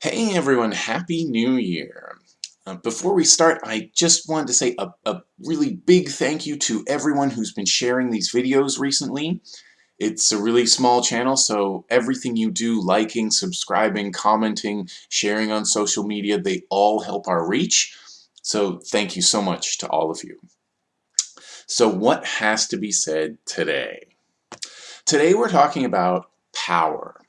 Hey everyone, Happy New Year! Uh, before we start, I just wanted to say a, a really big thank you to everyone who's been sharing these videos recently. It's a really small channel, so everything you do, liking, subscribing, commenting, sharing on social media, they all help our reach. So thank you so much to all of you. So what has to be said today? Today we're talking about power.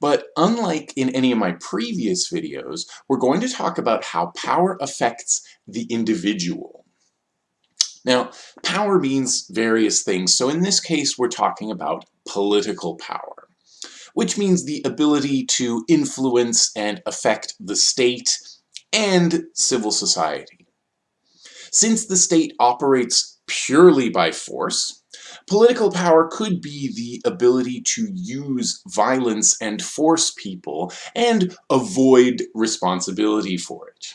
But unlike in any of my previous videos, we're going to talk about how power affects the individual. Now, power means various things, so in this case we're talking about political power, which means the ability to influence and affect the state and civil society. Since the state operates purely by force, Political power could be the ability to use violence and force people and avoid responsibility for it.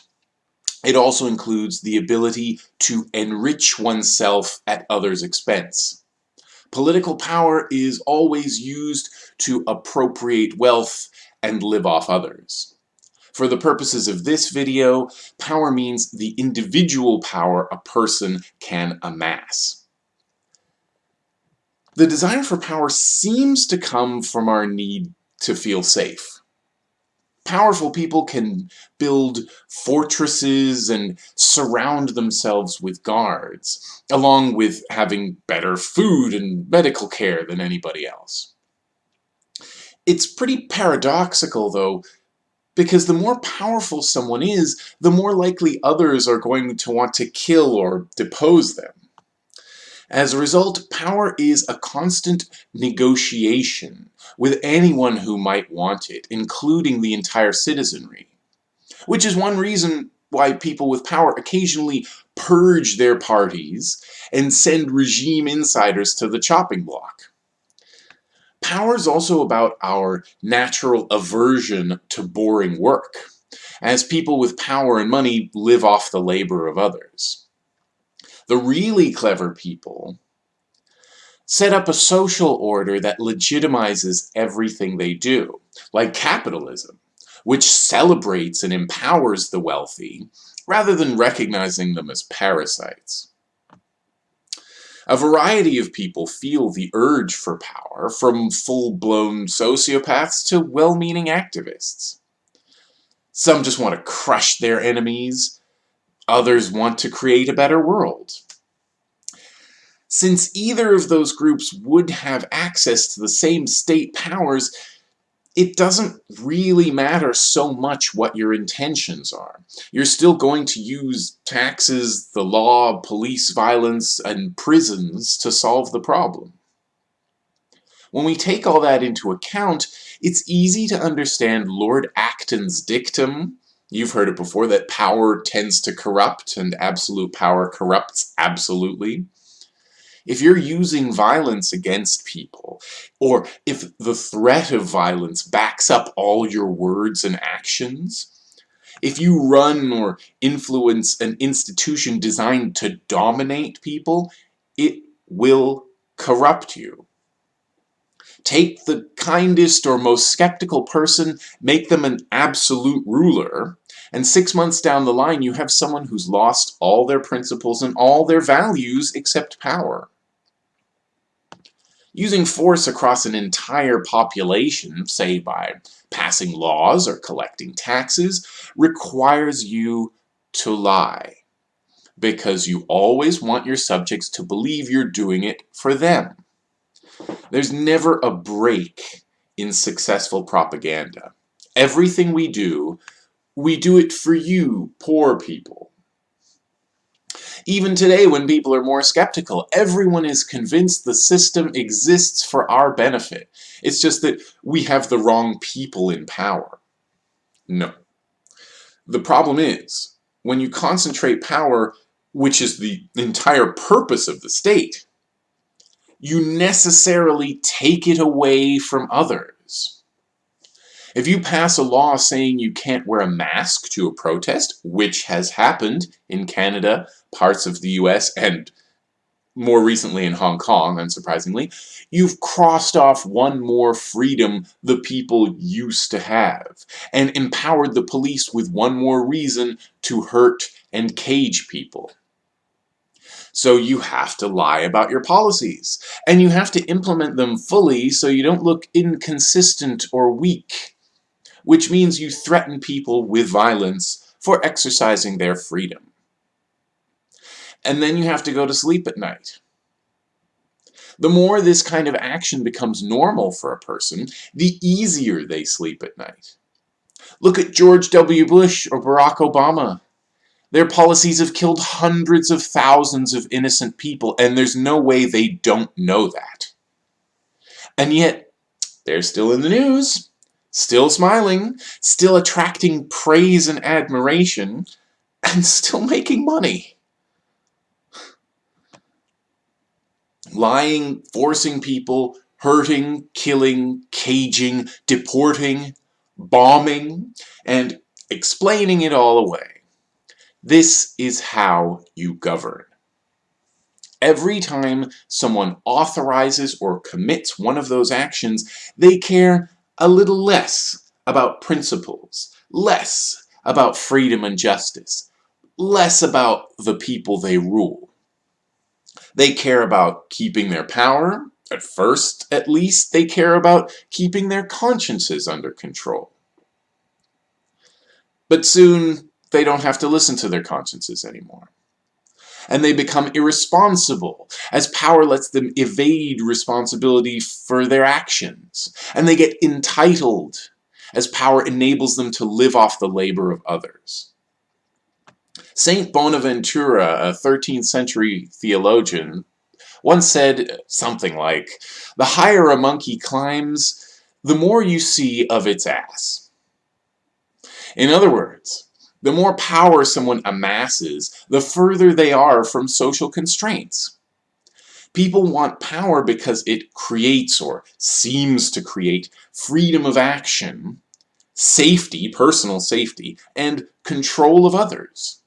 It also includes the ability to enrich oneself at others' expense. Political power is always used to appropriate wealth and live off others. For the purposes of this video, power means the individual power a person can amass. The desire for power seems to come from our need to feel safe. Powerful people can build fortresses and surround themselves with guards, along with having better food and medical care than anybody else. It's pretty paradoxical, though, because the more powerful someone is, the more likely others are going to want to kill or depose them. As a result, power is a constant negotiation with anyone who might want it, including the entire citizenry. Which is one reason why people with power occasionally purge their parties and send regime insiders to the chopping block. Power is also about our natural aversion to boring work, as people with power and money live off the labor of others. The really clever people set up a social order that legitimizes everything they do, like capitalism, which celebrates and empowers the wealthy, rather than recognizing them as parasites. A variety of people feel the urge for power, from full-blown sociopaths to well-meaning activists. Some just want to crush their enemies, Others want to create a better world. Since either of those groups would have access to the same state powers, it doesn't really matter so much what your intentions are. You're still going to use taxes, the law, police violence, and prisons to solve the problem. When we take all that into account, it's easy to understand Lord Acton's dictum You've heard it before that power tends to corrupt and absolute power corrupts absolutely. If you're using violence against people, or if the threat of violence backs up all your words and actions, if you run or influence an institution designed to dominate people, it will corrupt you. Take the kindest or most skeptical person, make them an absolute ruler, and six months down the line you have someone who's lost all their principles and all their values except power. Using force across an entire population, say by passing laws or collecting taxes, requires you to lie. Because you always want your subjects to believe you're doing it for them. There's never a break in successful propaganda. Everything we do, we do it for you, poor people. Even today, when people are more skeptical, everyone is convinced the system exists for our benefit. It's just that we have the wrong people in power. No. The problem is, when you concentrate power, which is the entire purpose of the state, you necessarily take it away from others. If you pass a law saying you can't wear a mask to a protest, which has happened in Canada, parts of the US, and more recently in Hong Kong, unsurprisingly, you've crossed off one more freedom the people used to have, and empowered the police with one more reason to hurt and cage people. So you have to lie about your policies, and you have to implement them fully so you don't look inconsistent or weak, which means you threaten people with violence for exercising their freedom and then you have to go to sleep at night. The more this kind of action becomes normal for a person, the easier they sleep at night. Look at George W. Bush or Barack Obama. Their policies have killed hundreds of thousands of innocent people, and there's no way they don't know that. And yet, they're still in the news, still smiling, still attracting praise and admiration, and still making money. lying, forcing people, hurting, killing, caging, deporting, bombing, and explaining it all away. This is how you govern. Every time someone authorizes or commits one of those actions, they care a little less about principles, less about freedom and justice, less about the people they rule. They care about keeping their power. At first, at least, they care about keeping their consciences under control. But soon, they don't have to listen to their consciences anymore. And they become irresponsible, as power lets them evade responsibility for their actions. And they get entitled, as power enables them to live off the labor of others. Saint Bonaventura, a 13th century theologian, once said something like, The higher a monkey climbs, the more you see of its ass. In other words, the more power someone amasses, the further they are from social constraints. People want power because it creates or seems to create freedom of action, safety, personal safety, and control of others.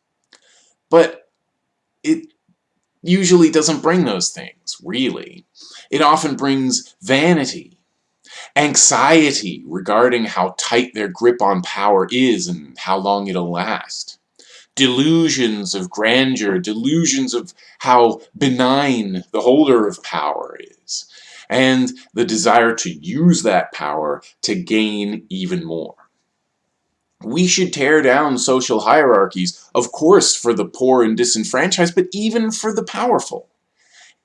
But it usually doesn't bring those things, really. It often brings vanity, anxiety regarding how tight their grip on power is and how long it'll last. Delusions of grandeur, delusions of how benign the holder of power is, and the desire to use that power to gain even more. We should tear down social hierarchies, of course for the poor and disenfranchised, but even for the powerful.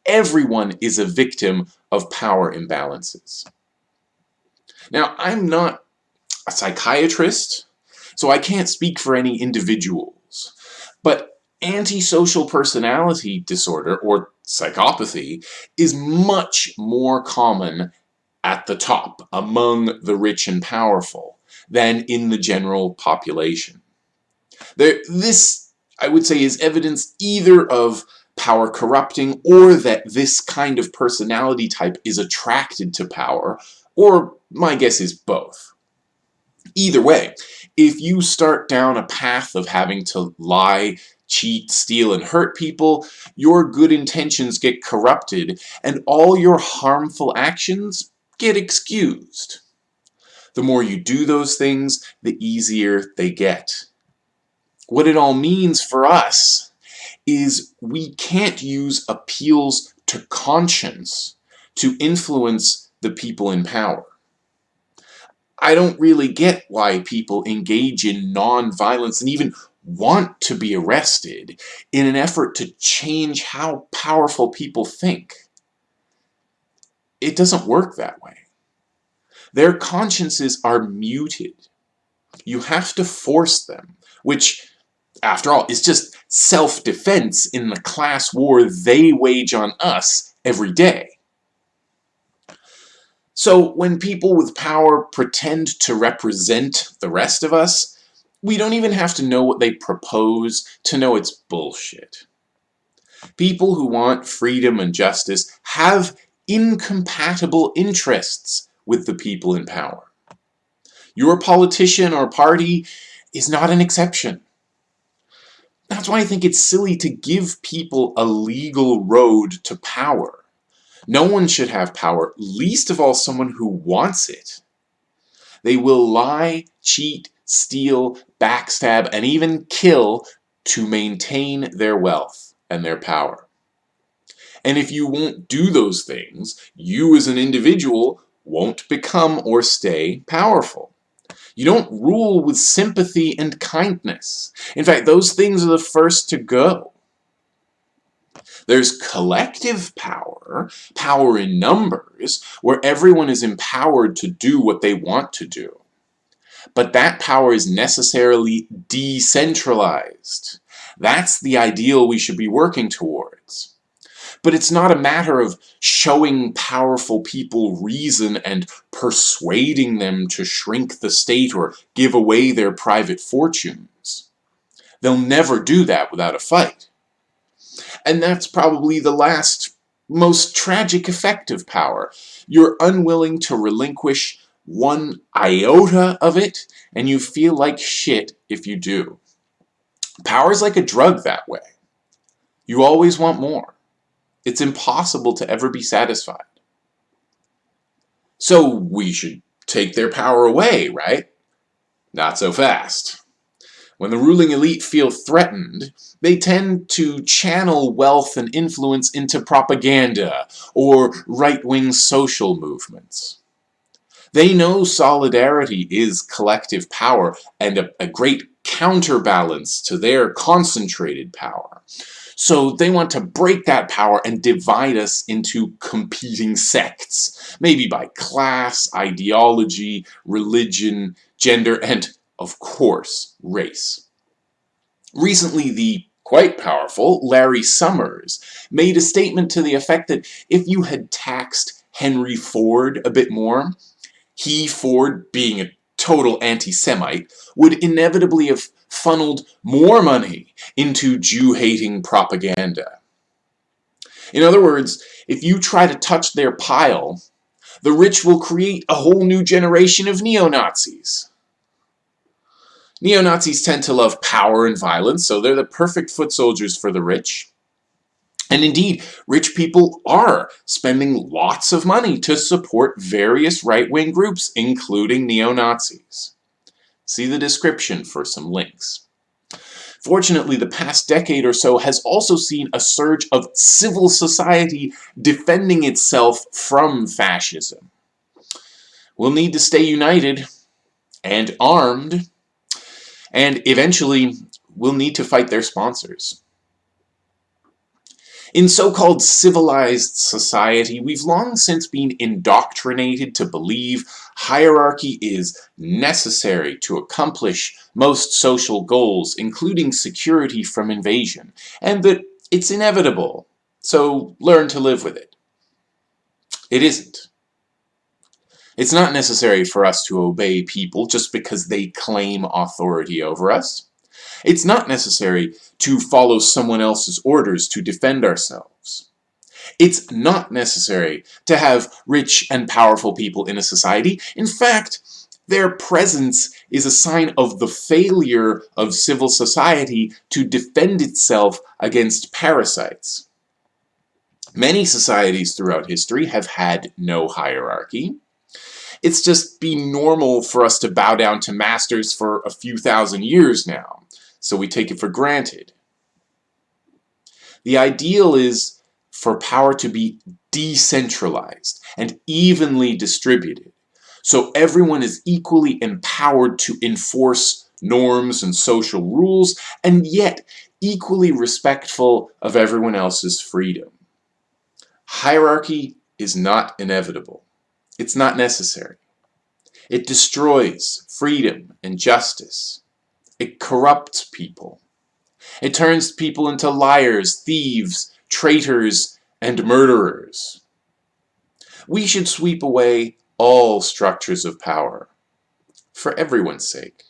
Everyone is a victim of power imbalances. Now, I'm not a psychiatrist, so I can't speak for any individuals, but antisocial personality disorder, or psychopathy, is much more common at the top, among the rich and powerful than in the general population. There, this, I would say, is evidence either of power corrupting or that this kind of personality type is attracted to power, or my guess is both. Either way, if you start down a path of having to lie, cheat, steal, and hurt people, your good intentions get corrupted and all your harmful actions get excused. The more you do those things, the easier they get. What it all means for us is we can't use appeals to conscience to influence the people in power. I don't really get why people engage in non-violence and even want to be arrested in an effort to change how powerful people think. It doesn't work that way. Their consciences are muted. You have to force them, which, after all, is just self-defense in the class war they wage on us every day. So when people with power pretend to represent the rest of us, we don't even have to know what they propose to know it's bullshit. People who want freedom and justice have incompatible interests with the people in power. Your politician or party is not an exception. That's why I think it's silly to give people a legal road to power. No one should have power, least of all someone who wants it. They will lie, cheat, steal, backstab, and even kill to maintain their wealth and their power. And if you won't do those things, you as an individual won't become or stay powerful. You don't rule with sympathy and kindness. In fact, those things are the first to go. There's collective power, power in numbers, where everyone is empowered to do what they want to do. But that power is necessarily decentralized. That's the ideal we should be working towards. But it's not a matter of showing powerful people reason and persuading them to shrink the state or give away their private fortunes. They'll never do that without a fight. And that's probably the last, most tragic effect of power. You're unwilling to relinquish one iota of it, and you feel like shit if you do. Power's like a drug that way. You always want more. It's impossible to ever be satisfied. So we should take their power away, right? Not so fast. When the ruling elite feel threatened, they tend to channel wealth and influence into propaganda or right-wing social movements. They know solidarity is collective power and a, a great counterbalance to their concentrated power. So they want to break that power and divide us into competing sects, maybe by class, ideology, religion, gender, and, of course, race. Recently, the quite powerful Larry Summers made a statement to the effect that if you had taxed Henry Ford a bit more, he, Ford, being a total anti-Semite, would inevitably have funneled more money into Jew-hating propaganda. In other words, if you try to touch their pile, the rich will create a whole new generation of neo-Nazis. Neo-Nazis tend to love power and violence, so they're the perfect foot soldiers for the rich. And indeed, rich people are spending lots of money to support various right-wing groups, including neo-Nazis. See the description for some links. Fortunately, the past decade or so has also seen a surge of civil society defending itself from fascism. We'll need to stay united and armed, and eventually we'll need to fight their sponsors. In so-called civilized society, we've long since been indoctrinated to believe hierarchy is necessary to accomplish most social goals, including security from invasion, and that it's inevitable, so learn to live with it. It isn't. It's not necessary for us to obey people just because they claim authority over us. It's not necessary to follow someone else's orders to defend ourselves. It's not necessary to have rich and powerful people in a society. In fact, their presence is a sign of the failure of civil society to defend itself against parasites. Many societies throughout history have had no hierarchy. It's just been normal for us to bow down to masters for a few thousand years now so we take it for granted. The ideal is for power to be decentralized and evenly distributed, so everyone is equally empowered to enforce norms and social rules, and yet equally respectful of everyone else's freedom. Hierarchy is not inevitable. It's not necessary. It destroys freedom and justice. It corrupts people. It turns people into liars, thieves, traitors, and murderers. We should sweep away all structures of power, for everyone's sake.